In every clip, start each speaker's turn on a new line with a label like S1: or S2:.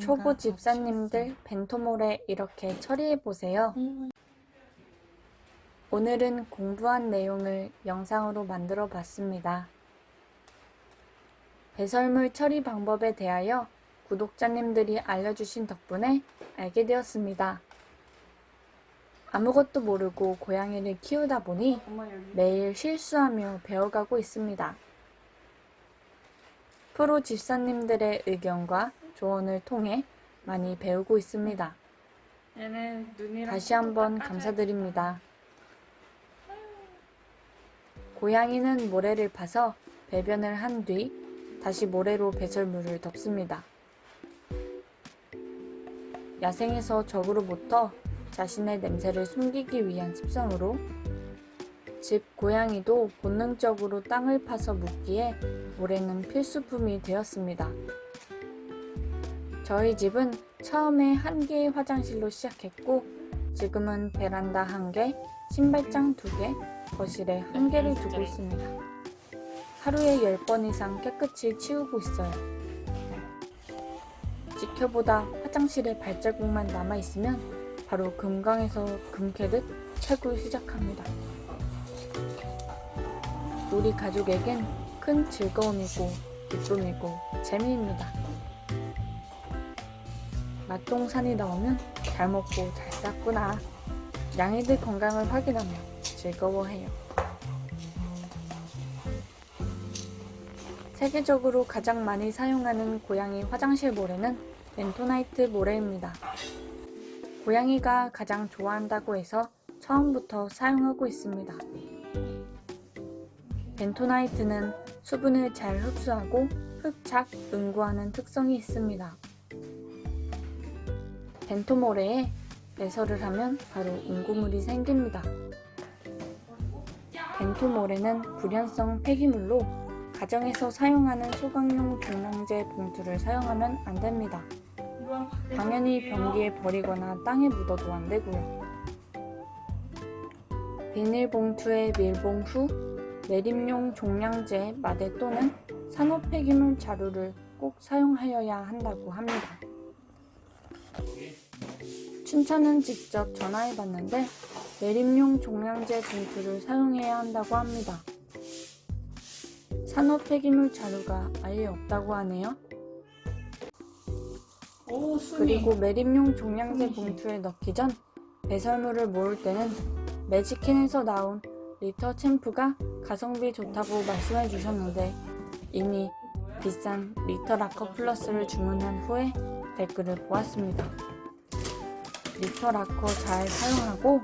S1: 초보 집사님들 벤토몰에 이렇게 처리해보세요. 오늘은 공부한 내용을 영상으로 만들어 봤습니다. 배설물 처리 방법에 대하여 구독자님들이 알려주신 덕분에 알게 되었습니다. 아무것도 모르고 고양이를 키우다 보니 매일 실수하며 배워가고 있습니다. 프로 집사님들의 의견과 조언을 통해 많이 배우고 있습니다. 다시 한번 감사드립니다. 고양이는 모래를 파서 배변을 한 뒤 다시 모래로 배설물을 덮습니다. 야생에서 적으로부터 자신의 냄새를 숨기기 위한 습성으로 집 고양이도 본능적으로 땅을 파서 묻기에 모래는 필수품이 되었습니다. 저희 집은 처음에 한 개의 화장실로 시작했고 지금은 베란다 한 개, 신발장 두 개, 거실에 한 개를 두고 있습니다. 하루에 10번 이상 깨끗이 치우고 있어요. 지켜보다 화장실에 발자국만 남아있으면 바로 금강에서 금 캐듯 채굴 시작합니다. 우리 가족에겐 큰 즐거움이고 기쁨이고 재미입니다. 맛동산이 나오면 잘 먹고 잘 쌌구나. 양이들 건강을 확인하며 즐거워해요. 세계적으로 가장 많이 사용하는 고양이 화장실 모래는 벤토나이트 모래입니다. 고양이가 가장 좋아한다고 해서 처음부터 사용하고 있습니다. 벤토나이트는 수분을 잘 흡수하고 흡착, 응고하는 특성이 있습니다. 벤토모래에 배설을 하면 바로 응고물이 생깁니다. 벤토모래는 불연성 폐기물로 가정에서 사용하는 소각용 종량제 봉투를 사용하면 안 됩니다. 당연히 변기에 버리거나 땅에 묻어도 안 되고요. 비닐봉투에 밀봉 후 매립용 종량제 마대 또는 산업 폐기물 자루를 꼭 사용하여야 한다고 합니다. 춘천은 직접 전화해봤는데 매립용 종량제 봉투를 사용해야 한다고 합니다. 산업 폐기물 자루가 아예 없다고 하네요.
S2: 오
S1: 그리고 매립용 종량제 봉투에 넣기 전 배설물을 모을 때는 매직킨에서 나온 Litter Champ가 가성비 좋다고 말씀해 주셨는데 이미 비싼 Litter Locker Plus를 주문한 후에 댓글을 보았습니다. Litter Locker 잘 사용하고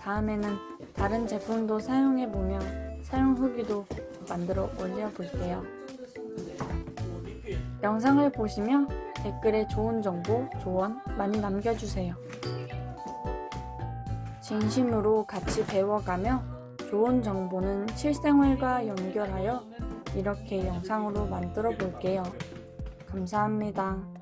S1: 다음에는 다른 제품도 사용해보며 사용 후기도 만들어 올려볼게요. 영상을 보시며 댓글에 좋은 정보, 조언 많이 남겨주세요. 진심으로 같이 배워가며 좋은 정보는 실생활과 연결하여 이렇게 영상으로 만들어 볼게요. 감사합니다.